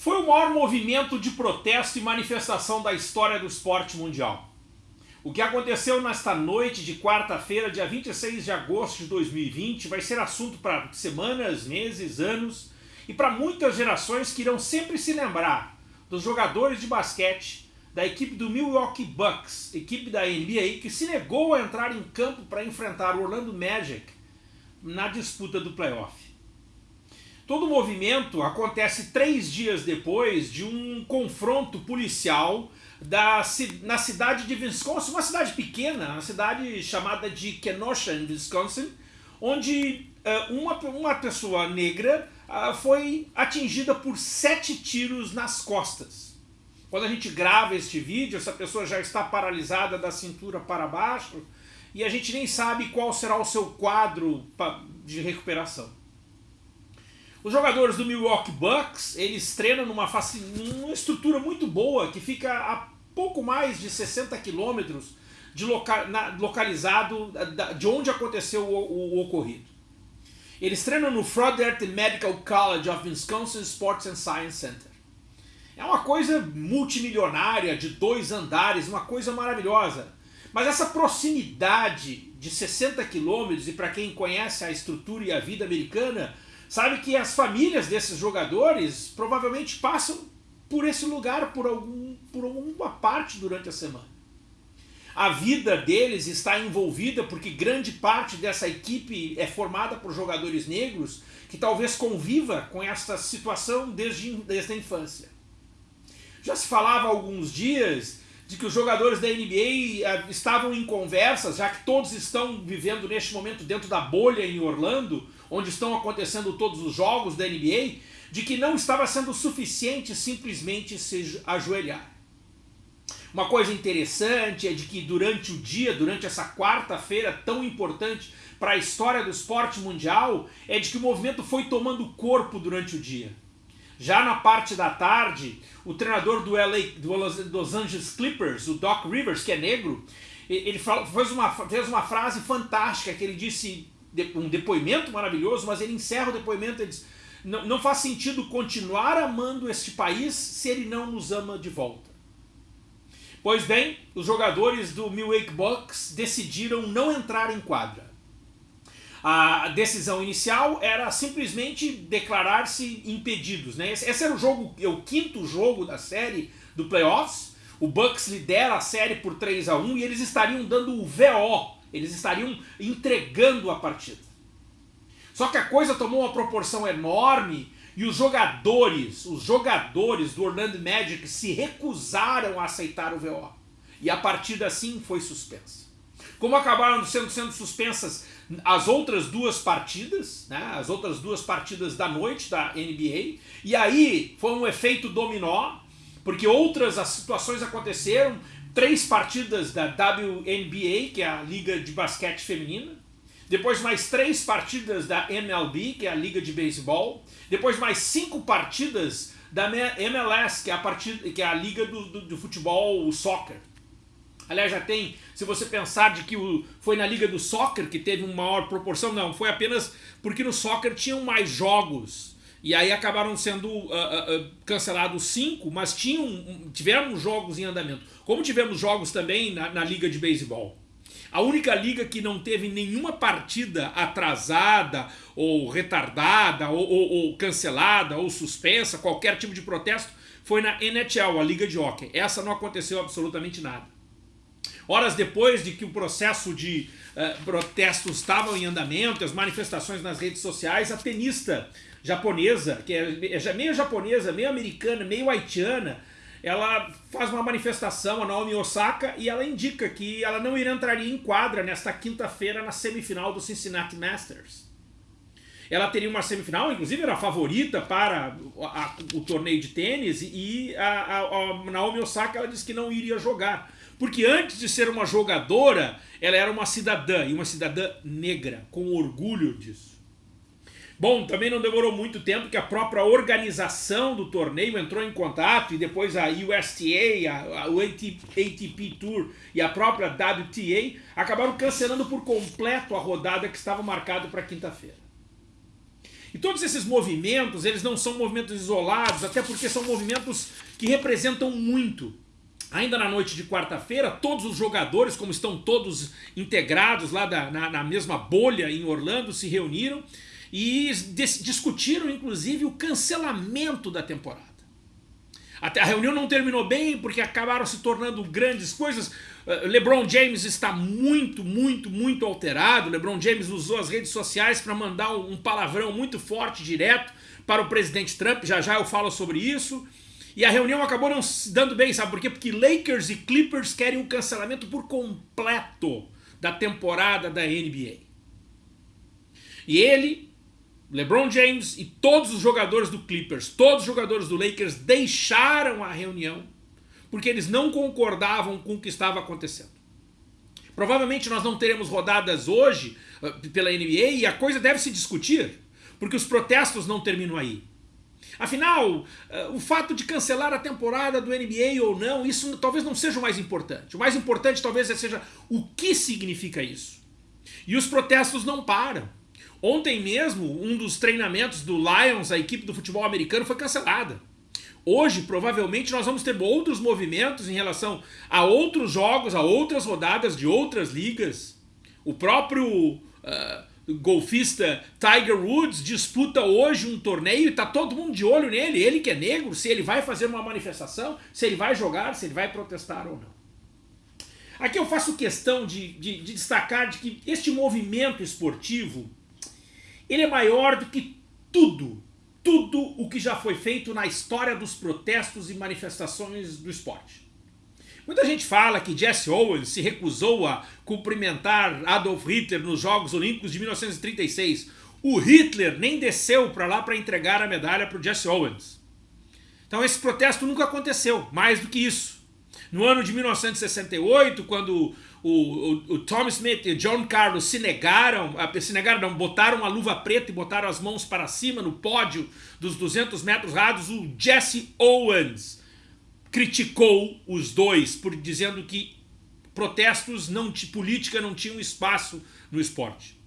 foi o maior movimento de protesto e manifestação da história do esporte mundial. O que aconteceu nesta noite de quarta-feira, dia 26 de agosto de 2020, vai ser assunto para semanas, meses, anos e para muitas gerações que irão sempre se lembrar dos jogadores de basquete da equipe do Milwaukee Bucks, equipe da NBA, que se negou a entrar em campo para enfrentar o Orlando Magic na disputa do playoff. Todo o movimento acontece três dias depois de um confronto policial da, na cidade de Wisconsin, uma cidade pequena, uma cidade chamada de Kenosha, em Wisconsin, onde uh, uma, uma pessoa negra uh, foi atingida por sete tiros nas costas. Quando a gente grava este vídeo, essa pessoa já está paralisada da cintura para baixo e a gente nem sabe qual será o seu quadro de recuperação. Os jogadores do Milwaukee Bucks, eles treinam numa, numa estrutura muito boa, que fica a pouco mais de 60 quilômetros de loca localizado de onde aconteceu o, o, o, ocorrido. Eles treinam no Froedtert Medical College of Wisconsin Sports and Science Center. É uma coisa multimilionária, de dois andares, uma coisa maravilhosa. Mas essa proximidade de 60 quilômetros, e para quem conhece a estrutura e a vida americana, sabe que as famílias desses jogadores provavelmente passam por esse lugar por, algum, por alguma parte durante a semana. A vida deles está envolvida porque grande parte dessa equipe é formada por jogadores negros que talvez conviva com essa situação desde, desde a infância. Já se falava há alguns dias de que os jogadores da NBA eh, estavam em conversas, já que todos estão vivendo neste momento dentro da bolha em Orlando, onde estão acontecendo todos os jogos da NBA, de que não estava sendo suficiente simplesmente se ajoelhar. Uma coisa interessante é de que durante o dia, durante essa quarta-feira tão importante para a história do esporte mundial, é de que o movimento foi tomando corpo durante o dia. Já na parte da tarde, o treinador do, LA, do Los Angeles Clippers, o Doc Rivers, que é negro, ele fez uma, fez uma frase fantástica que ele disse um depoimento maravilhoso, mas ele encerra o depoimento e diz, não, não faz sentido continuar amando este país se ele não nos ama de volta. Pois bem, os jogadores do Milwaukee Bucks decidiram não entrar em quadra. A decisão inicial era simplesmente declarar-se impedidos. Né? Esse era o jogo, é o quinto jogo da série do playoffs. O Bucks lidera a série por 3 a 1 e eles estariam dando o VO eles estariam entregando a partida. Só que a coisa tomou uma proporção enorme e os jogadores, os jogadores do Orlando Magic se recusaram a aceitar o VO. E a partida assim foi suspensa. Como acabaram sendo, sendo suspensas as outras duas partidas, né, as outras duas partidas da noite da NBA, e aí foi um efeito dominó, porque outras as situações aconteceram, três partidas da WNBA, que é a Liga de Basquete Feminina, depois mais três partidas da MLB, que é a Liga de Beisebol, depois mais cinco partidas da MLS, que é a, partida, que é a Liga do, do, do Futebol, o Soccer. Aliás, já tem, se você pensar de que o, foi na Liga do Soccer que teve uma maior proporção, não, foi apenas porque no Soccer tinham mais jogos e aí acabaram sendo uh, uh, uh, cancelados cinco, mas tinham, tivemos jogos em andamento. Como tivemos jogos também na, na Liga de Beisebol. A única liga que não teve nenhuma partida atrasada ou retardada ou, ou, ou, cancelada ou suspensa, qualquer tipo de protesto, foi na NHL, a Liga de Hockey. Essa não aconteceu absolutamente nada. Horas depois de que o processo de uh, protestos estava em andamento, as manifestações nas redes sociais, a tenista japonesa, que é, é meio japonesa, meio americana, meio haitiana, ela faz uma manifestação, a Naomi Osaka, e ela indica que ela não irá entraria em quadra nesta quinta-feira na semifinal do Cincinnati Masters. Ela teria uma semifinal, inclusive era a favorita para a, a, o torneio de tênis, e a, a, Naomi Osaka ela disse que não iria jogar. Porque antes de ser uma jogadora, ela era uma cidadã, e uma cidadã negra, com orgulho disso. Bom, também não demorou muito tempo que a própria organização do torneio entrou em contato e depois a USTA, a, a, ATP Tour e a própria WTA acabaram cancelando por completo a rodada que estava marcada para quinta-feira. E todos esses movimentos, eles não são movimentos isolados, até porque são movimentos que representam muito. Ainda na noite de quarta-feira, todos os jogadores, como estão todos integrados lá da, na, na mesma bolha em Orlando, se reuniram e discutiram inclusive o cancelamento da temporada. A reunião não terminou bem porque acabaram se tornando grandes coisas. Eh, LeBron James está muito, muito, muito alterado. LeBron James usou as redes sociais para mandar um palavrão muito forte, direto, para o presidente Trump. Já já eu falo sobre isso. E a reunião acabou não se dando bem, sabe por quê? Porque Lakers e Clippers querem um cancelamento por completo da temporada da NBA. E ele LeBron James e todos os jogadores do Clippers, todos os jogadores do Lakers deixaram a reunião porque eles não concordavam com o que estava acontecendo. Provavelmente nós não teremos rodadas hoje uh, pela NBA e a coisa deve se discutir, porque os protestos não terminam aí. Afinal, uh, o fato de cancelar a temporada do NBA ou não, isso talvez não seja o mais importante. O mais importante talvez seja o que significa isso. E os protestos não param. Ontem mesmo, um dos treinamentos do Lions, a equipe do futebol americano, foi cancelada. Hoje, provavelmente, nós vamos ter outros movimentos em relação a outros jogos, a outras rodadas de outras ligas. O próprio uh, golfista Tiger Woods disputa hoje um torneio e está todo mundo de olho nele. Ele que é negro, se ele vai fazer uma manifestação, se ele vai jogar, se ele vai protestar ou não. Aqui eu faço questão de, de, de destacar de que este movimento esportivo ele é maior do que tudo, tudo o que já foi feito na história dos protestos e manifestações do esporte. Muita gente fala que Jesse Owens se recusou a cumprimentar Adolf Hitler nos Jogos Olímpicos de 1936. O Hitler nem desceu para lá para entregar a medalha para o Jesse Owens. Então esse protesto nunca aconteceu, mais do que isso. No ano de 1968, quando o, o, o Tom Smith e o John Carlos se negaram, se negaram não, botaram a luva preta e botaram as mãos para cima no pódio dos 200 metros rasos, o Jesse Owens criticou os dois por dizendo que protestos não política não tinham espaço no esporte.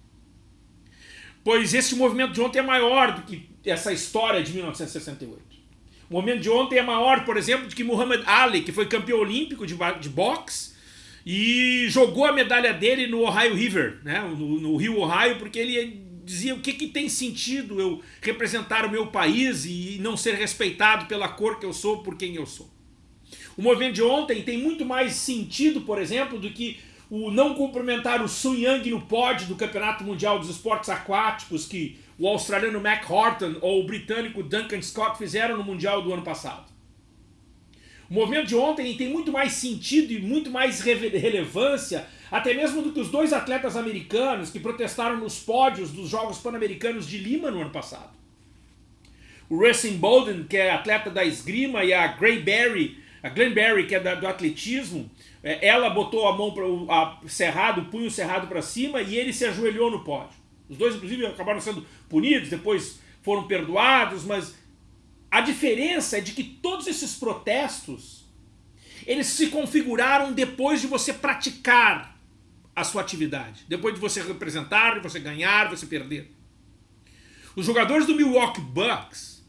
Pois esse movimento de ontem é maior do que essa história de 1968. O movimento de ontem é maior, por exemplo, do que Muhammad Ali, que foi campeão olímpico de, de boxe, e jogou a medalha dele no Ohio River, né? no, no rio Ohio, porque ele dizia o que, que tem sentido eu representar o meu país e não ser respeitado pela cor que eu sou, por quem eu sou. O movimento de ontem tem muito mais sentido, por exemplo, do que o não cumprimentar o Sun Yang no pódio do Campeonato Mundial dos Esportes Aquáticos que o australiano Mac Horton ou o britânico Duncan Scott fizeram no Mundial do ano passado. O movimento de ontem tem muito mais sentido e muito mais relevância, até mesmo do que os dois atletas americanos que protestaram nos pódios dos Jogos Pan-Americanos de Lima no ano passado. O Racing Bolden, que é atleta da esgrima, e a Gray Berry, a Glenn Berry, que é do atletismo, é, ela botou a mão para o cerrado, o punho cerrado para cima e ele se ajoelhou no pódio. Os dois, inclusive, acabaram sendo punidos, depois foram perdoados, mas a diferença é de que todos esses protestos, eles se configuraram depois de você praticar a sua atividade. Depois de você representar, de você ganhar, de você perder. Os jogadores do Milwaukee Bucks,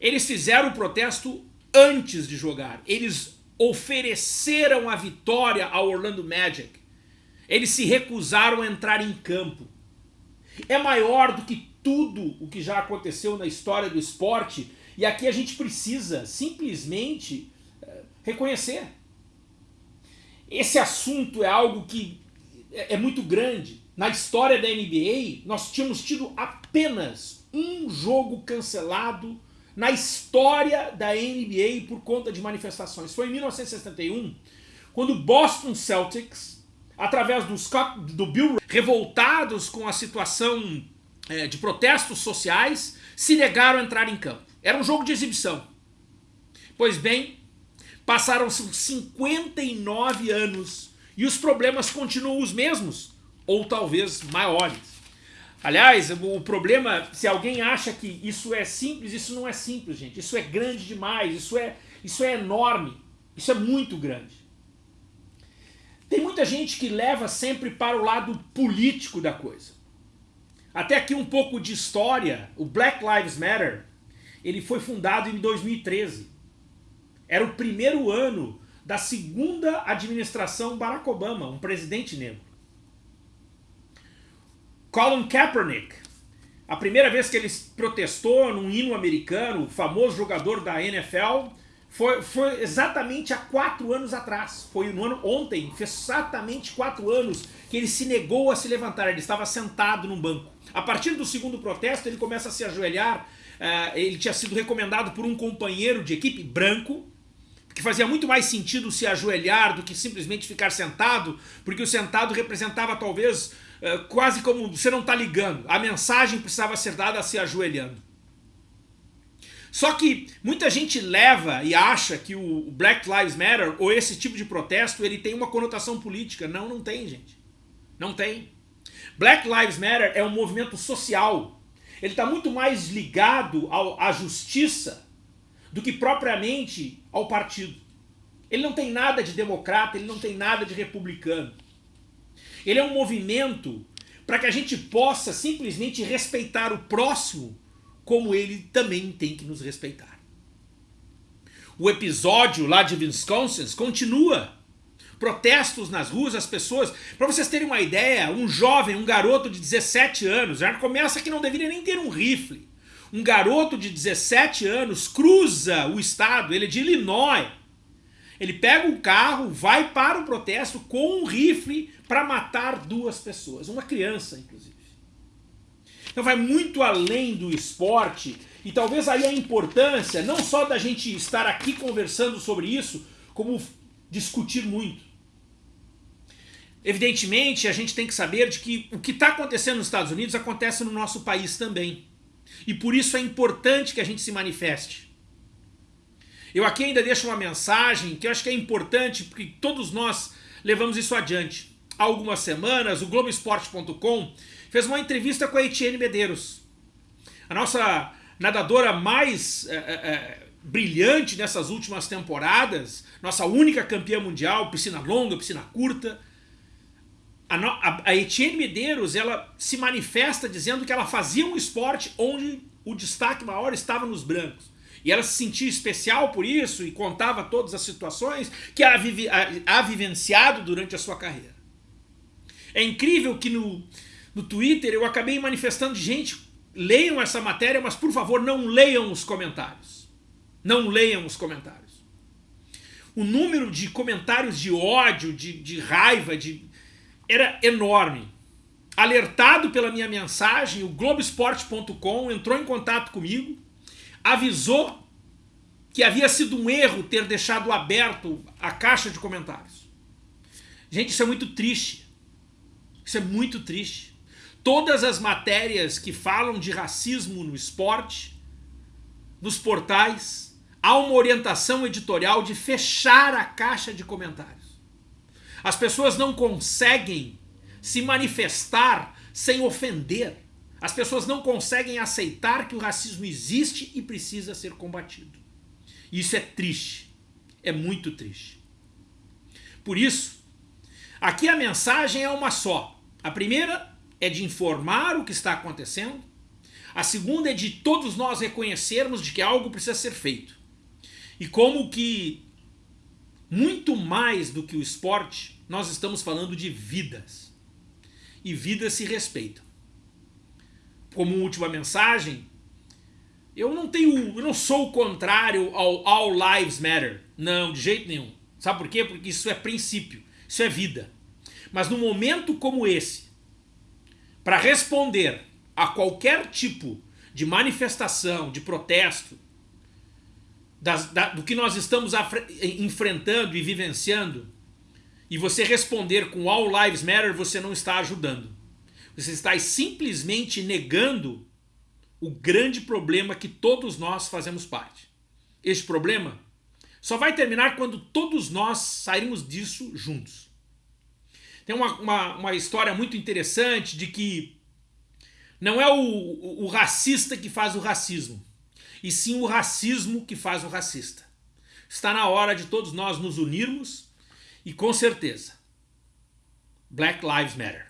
eles fizeram o protesto antes de jogar. Eles ofereceram a vitória ao Orlando Magic. Eles se recusaram a entrar em campo. É maior do que tudo o que já aconteceu na história do esporte e aqui a gente precisa simplesmente eh, reconhecer. Esse assunto é algo que é, é muito grande. Na história da NBA, nós tínhamos tido apenas um jogo cancelado na história da NBA por conta de manifestações. Foi em 1961, quando o Boston Celtics, através do, Scott, do Bill, revoltados com a situação é, de protestos sociais, se negaram a entrar em campo. Era um jogo de exibição. Pois bem, passaram-se 59 anos e os problemas continuam os mesmos, ou talvez maiores. Aliás, o problema, se alguém acha que isso é simples, isso não é simples, gente. Isso é grande demais, isso é, isso é enorme, isso é muito grande. Tem muita gente que leva sempre para o lado político da coisa. Até aqui um pouco de história. O Black Lives Matter, ele foi fundado em 2013. Era o primeiro ano da segunda administração Barack Obama, um presidente negro. Colin Kaepernick, a primeira vez que ele protestou num hino americano, famoso jogador da NFL, foi, foi exatamente há quatro anos atrás. Foi no ano ontem, fez exatamente quatro anos que ele se negou a se levantar. Ele estava sentado num banco. A partir do segundo protesto, ele começa a se ajoelhar. Uh, ele tinha sido recomendado por um companheiro de equipe branco, que fazia muito mais sentido se ajoelhar do que simplesmente ficar sentado, porque o sentado representava talvez quase como você não está ligando. A mensagem precisava ser dada se ajoelhando. Só que muita gente leva e acha que o Black Lives Matter ou esse tipo de protesto ele tem uma conotação política. Não, não tem, gente. Não tem. Black Lives Matter é um movimento social. Ele está muito mais ligado ao, à justiça do que propriamente ao partido. Ele não tem nada de democrata, ele não tem nada de republicano. Ele é um movimento para que a gente possa simplesmente respeitar o próximo como ele também tem que nos respeitar. O episódio lá de Wisconsin continua. Protestos nas ruas, as pessoas... Para vocês terem uma ideia, um jovem, um garoto de 17 anos, já começa que não deveria nem ter um rifle. Um garoto de 17 anos cruza o estado, ele é de Illinois. Ele pega um carro, vai para o protesto com um rifle para matar duas pessoas. Uma criança, inclusive. Então vai muito além do esporte e talvez aí a importância não só da gente estar aqui conversando sobre isso, como discutir muito. Evidentemente, a gente tem que saber de que o que está acontecendo nos Estados Unidos acontece no nosso país também. E por isso é importante que a gente se manifeste. Eu aqui ainda deixo uma mensagem que eu acho que é importante, porque todos nós levamos isso adiante. Há algumas semanas, o Globoesporte.com fez uma entrevista com a Etienne Medeiros. A nossa nadadora mais é, é, brilhante nessas últimas temporadas, nossa única campeã mundial, piscina longa, piscina curta. A, a, a Etienne Medeiros ela se manifesta dizendo que ela fazia um esporte onde o destaque maior estava nos brancos. E ela se sentia especial por isso e contava todas as situações que a, a, a vivenciado durante a sua carreira. É incrível que no, no Twitter eu acabei manifestando gente, leiam essa matéria, mas por favor não leiam os comentários. Não leiam os comentários. O número de comentários de ódio, de, de raiva, de era enorme. Alertado pela minha mensagem, o Globoesporte.com entrou em contato comigo, avisou que havia sido um erro ter deixado aberto a caixa de comentários. Gente, isso é muito triste. Isso é muito triste. Todas as matérias que falam de racismo no esporte, nos portais, há uma orientação editorial de fechar a caixa de comentários. As pessoas não conseguem se manifestar sem ofender. As pessoas não conseguem aceitar que o racismo existe e precisa ser combatido. Isso é triste. É muito triste. Por isso, aqui a mensagem é uma só. A primeira é de informar o que está acontecendo. A segunda é de todos nós reconhecermos de que algo precisa ser feito. E como que, muito mais do que o esporte, nós estamos falando de vidas. E vidas se respeitam. Como última mensagem, eu não tenho, eu não sou o contrário ao All Lives Matter. Não, de jeito nenhum. Sabe por quê? Porque isso é princípio, isso é vida. Mas num momento como esse, para responder a qualquer tipo de manifestação, de protesto, das, da, do que nós estamos enfrentando e vivenciando, e você responder com All Lives Matter, você não está ajudando. Você está simplesmente negando o grande problema que todos nós fazemos parte. Este problema só vai terminar quando todos nós sairmos disso juntos. Tem uma, uma, uma história muito interessante de que não é o, o, o racista que faz o racismo, e sim o racismo que faz o racista. Está na hora de todos nós nos unirmos e com certeza, Black Lives Matter.